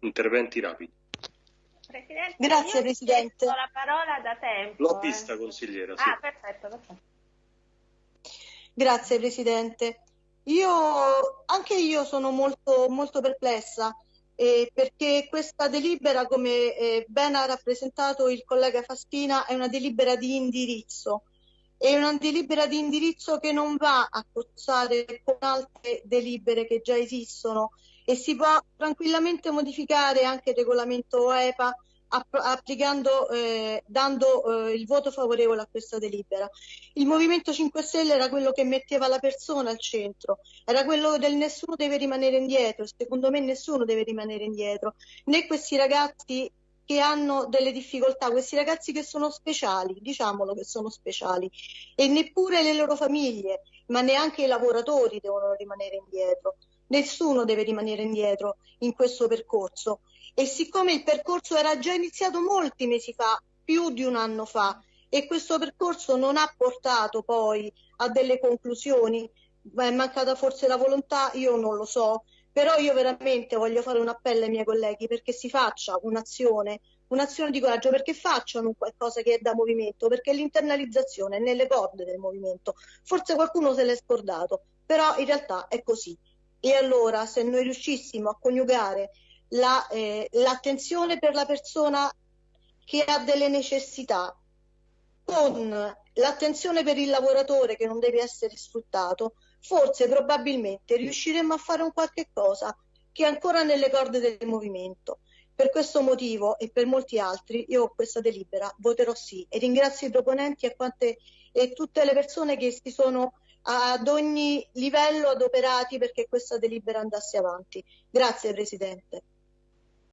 interventi rapidi. Presidente, Grazie Presidente. la parola da tempo. L'ho vista consigliera. Sì. Ah, perfetto, perfetto. Grazie Presidente. Io, anche io sono molto, molto perplessa eh, perché questa delibera, come eh, ben ha rappresentato il collega Faspina, è una delibera di indirizzo. È una delibera di indirizzo che non va a cozzare con altre delibere che già esistono e si può tranquillamente modificare anche il regolamento EPA applicando, eh, dando eh, il voto favorevole a questa delibera. Il Movimento 5 Stelle era quello che metteva la persona al centro, era quello del nessuno deve rimanere indietro, secondo me nessuno deve rimanere indietro, né questi ragazzi che hanno delle difficoltà, questi ragazzi che sono speciali, diciamolo che sono speciali, e neppure le loro famiglie, ma neanche i lavoratori devono rimanere indietro. Nessuno deve rimanere indietro in questo percorso e siccome il percorso era già iniziato molti mesi fa, più di un anno fa, e questo percorso non ha portato poi a delle conclusioni, è mancata forse la volontà, io non lo so, però io veramente voglio fare un appello ai miei colleghi perché si faccia un'azione, un'azione di coraggio, perché facciano qualcosa che è da movimento, perché l'internalizzazione è nelle corde del movimento. Forse qualcuno se l'è scordato, però in realtà è così. E allora se noi riuscissimo a coniugare la, eh, l'attenzione per la persona che ha delle necessità con l'attenzione per il lavoratore che non deve essere sfruttato, forse probabilmente riusciremo a fare un qualche cosa che è ancora nelle corde del movimento. Per questo motivo e per molti altri io questa delibera voterò sì e ringrazio i proponenti e, quante, e tutte le persone che si sono ad ogni livello adoperati perché questa delibera andasse avanti. Grazie Presidente.